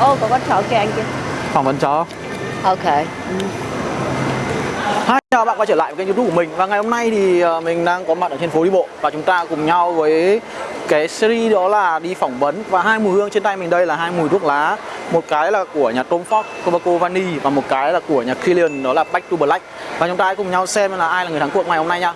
Ô, có con chó kìa anh kia. phỏng vấn chó. Ok. Hi, chào bạn quay trở lại với kênh youtube của mình. Và ngày hôm nay thì ờ, mình đang có mặt ở trên phố đi bộ. Và chúng ta cùng nhau với cái series đó là đi phỏng vấn. Và hai mùi hương trên tay mình đây là hai mùi thuốc lá. Một cái là của nhà Tom Ford Tobacco Vanille Và một cái là của nhà Killian đó là Back to Black. Và chúng ta hãy cùng nhau xem là ai là người thắng cuộc ngày hôm nay nha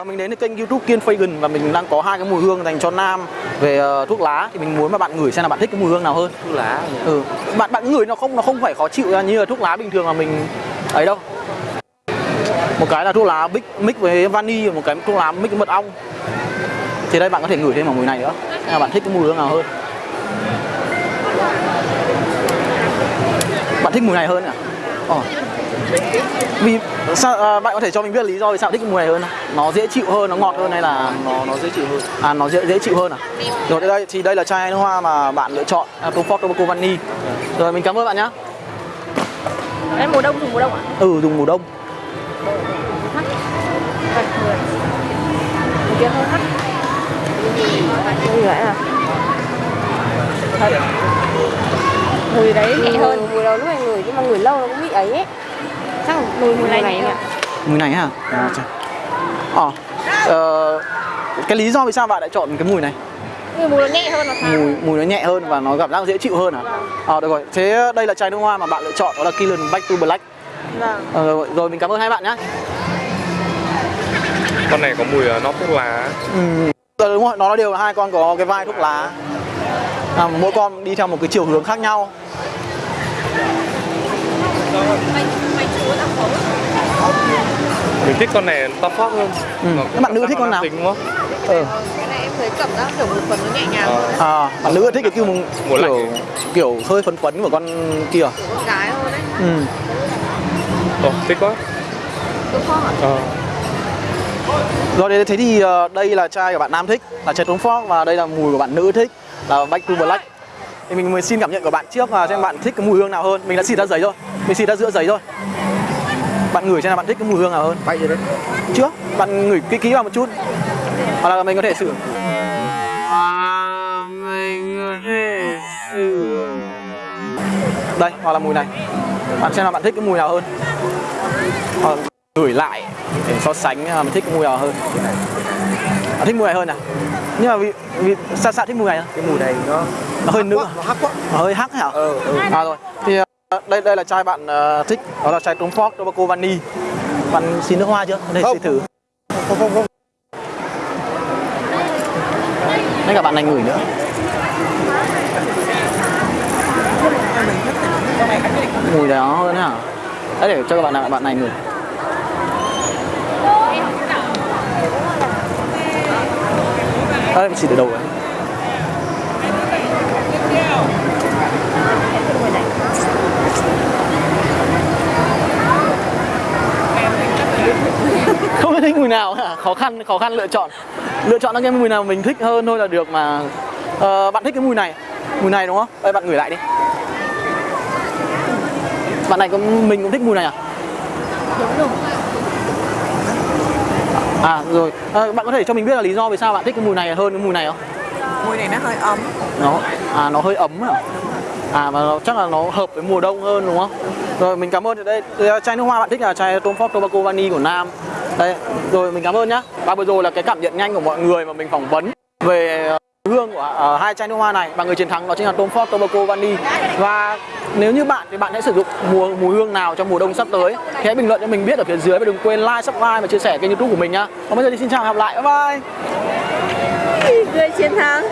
Ờ, mình đến kênh youtube Kiên Fagan và mình đang có hai cái mùi hương dành cho nam về ờ, thuốc lá. Thì mình muốn mà bạn ngửi xem là bạn thích cái mùi hương nào hơn. Thuốc lá ừ. Bạn bạn ngửi nó không nó không phải khó chịu như là thuốc lá bình thường mà mình ấy đâu. Một cái là thuốc lá bích mix với vani một cái thuốc lá mix với mật ong. Thì đây bạn có thể ngửi thêm vào mùi này nữa. Là bạn thích cái mùi hương nào hơn. Bạn thích mùi này hơn à? Ồ. vì sao à, bạn có thể cho mình biết lý do vì sao thích mùi này hơn nó dễ chịu hơn nó ngọt hơn hay là nó nó dễ chịu hơn à nó dễ dễ chịu hơn à rồi đây thì đây là chai nước hoa mà bạn lựa chọn à, Tom Ford Tobacco Vanille rồi mình cảm ơn bạn nhá Em mùa đông dùng mùa đông ạ? ừ dùng mùa đông. Mùa. Mùi vậy à? Thật. Mùi đấy nhẹ hơn. Mùi đầu lúc này ngửi nhưng mà ngửi lâu nó cũng bị ấy ấy. Chắc là mùi mùi này nhẹ ạ. mùi này hả? À, ờ ờ, cái lý do vì sao bạn lại chọn cái mùi này? Mùi mùi nó nhẹ hơn là sao? mùi mùi nó nhẹ hơn và nó cảm giác dễ chịu hơn à ờ được rồi. Thế đây là chai nước hoa mà bạn lựa chọn đó là Killian Back to Black. Vâng. ờ, rồi, rồi mình cảm ơn hai bạn nhá. Con này có mùi ờ, nót thuốc lá. Ừ. Đúng rồi nó đều là hai con có cái vai thuốc lá. À, mỗi con đi theo một cái chiều hướng khác nhau mình thích con này to phát hơn Ừ. Nó- Các bạn nữ thích con nào? tính đúng không ừ. Cái này em thấy cảm giác kiểu một phần nó nhẹ nhàng Ờ. hơn. à bạn nữ thích cái kiểu lạnh kiểu kiểu hơi phấn phấn của con kia à? Con gái hơn đấy. ừ. Ồ, thích quá Đúng không ạ? ờ. Rồi thế thì ờ, đây là chai của bạn nam thích là chai Tom Ford và đây là mùi của bạn nữ thích là Back to Black. Thì mình mới xin cảm nhận của bạn trước và xem bạn thích cái mùi hương nào hơn. Mình đã xịt ra giấy rồi. Mình xịt ra giữa giấy rồi. Bạn ngửi xem là bạn thích cái mùi hương nào hơn. bay rồi đấy Chưa? Bạn ngửi kỹ kỹ vào một chút. Hoặc là mình có thể sử Đây, hoặc là mùi này. Bạn xem là bạn thích cái mùi nào hơn. Hoặc là ngửi lại để so sánh là mình thích cái mùi nào hơn. Bạn thích mùi này hơn à? Nhưng mà vì, vì sao sao thích mùi này cái mùi này nó Nó hơi nữ à? nó hắc quá Nó hơi hắc hả? ờ ừ. À rồi. Thì đây đây là chai bạn ờ, thích, đó là chai Tom Ford Tobacco Vanille. Bạn xin nước hoa chưa? Để Không. xin thử. không không không Ngay cả bạn này ngửi nữa. Mùi đó hơn hả? Đấy để cho các bạn bạn này ngửi. Đây mình xịt ở đầu ấy. Không biết thích mùi nào khó khăn khó khăn lựa chọn. Lựa chọn cái mùi nào mình thích hơn thôi là được mà. Ờ, bạn thích cái mùi này mùi này đúng không? Đây bạn ngửi lại đi. Bạn này có mình cũng thích mùi này à? À rồi. Ờ, bạn có thể cho mình biết là lý do vì sao bạn thích cái mùi này hơn cái mùi này không? Mùi này nó hơi ấm. nó à nó hơi ấm à? À và nó, chắc là nó hợp với mùa đông hơn đúng không? Rồi mình cảm ơn. Ở đây chai nước hoa bạn thích là chai Tom Ford Tobacco Vanille của Nam đây rồi mình cảm ơn nhá. Và vừa rồi là cái cảm nhận nhanh của mọi người mà mình phỏng vấn về ờ, hương của uh, hai chai nước hoa này. Và người chiến thắng đó chính là Tom Ford Tobacco Vanille và nếu như bạn thì bạn hãy sử dụng mùa mùi hương nào trong mùa đông sắp tới thì hãy bình luận cho mình biết ở phía dưới và đừng quên like, subscribe và chia sẻ kênh youtube của mình nhá. Còn bây giờ thì xin chào và hẹn gặp lại. Bye bye. Người chiến thắng.